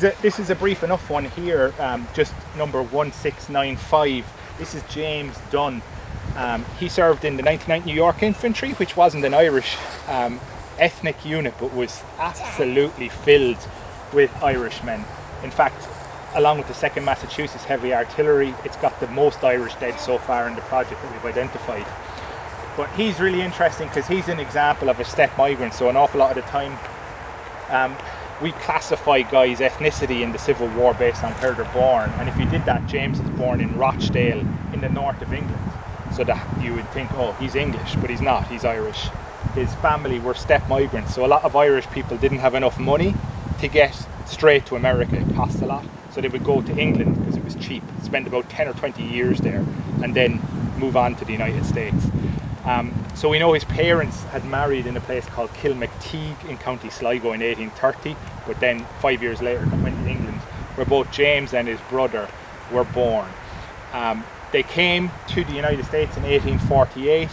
This is a brief enough one here, um, just number 1695. This is James Dunn. Um, he served in the 99th New York Infantry, which wasn't an Irish um, ethnic unit, but was absolutely filled with Irishmen. In fact, along with the 2nd Massachusetts Heavy Artillery, it's got the most Irish dead so far in the project that we've identified. But he's really interesting because he's an example of a step migrant, so an awful lot of the time um, we classify guys' ethnicity in the Civil War based on where they're born. And if you did that, James is born in Rochdale in the north of England. So that you would think, oh, he's English, but he's not, he's Irish. His family were step migrants, so a lot of Irish people didn't have enough money to get straight to America. It cost a lot. So they would go to England because it was cheap, spend about 10 or 20 years there, and then move on to the United States. Um, so we know his parents had married in a place called Kilmacteague in County Sligo in 1830, but then five years later went to England, where both James and his brother were born. Um, they came to the United States in 1848,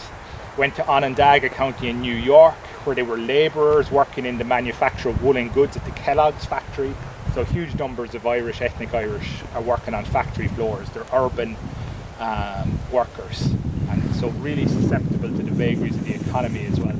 went to Onondaga County in New York, where they were labourers working in the manufacture of woolen goods at the Kellogg's factory. So huge numbers of Irish, ethnic Irish, are working on factory floors. They're urban um, workers so really susceptible to the vagaries of the economy as well.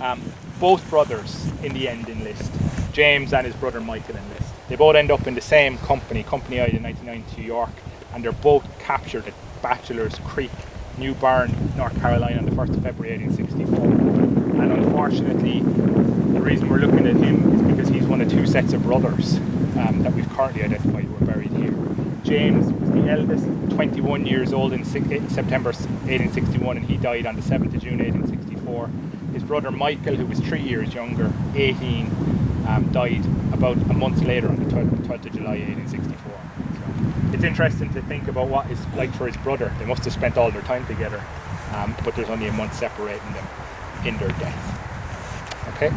Um, both brothers in the end enlist. James and his brother Michael enlist. They both end up in the same company, Company I in 1990 New York, and they're both captured at Bachelor's Creek, New Bern, North Carolina on the 1st of February 1864. And unfortunately, the reason we're looking at him is because he's one of two sets of brothers um, that we've currently identified who are buried here. James was the eldest, 21 years old in eh, September 1861 and he died on the 7th of June 1864. His brother Michael, who was three years younger, 18, um, died about a month later on the 12th, 12th of July 1864. So it's interesting to think about what it's like for his brother. They must have spent all their time together, um, but there's only a month separating them in their death. Okay?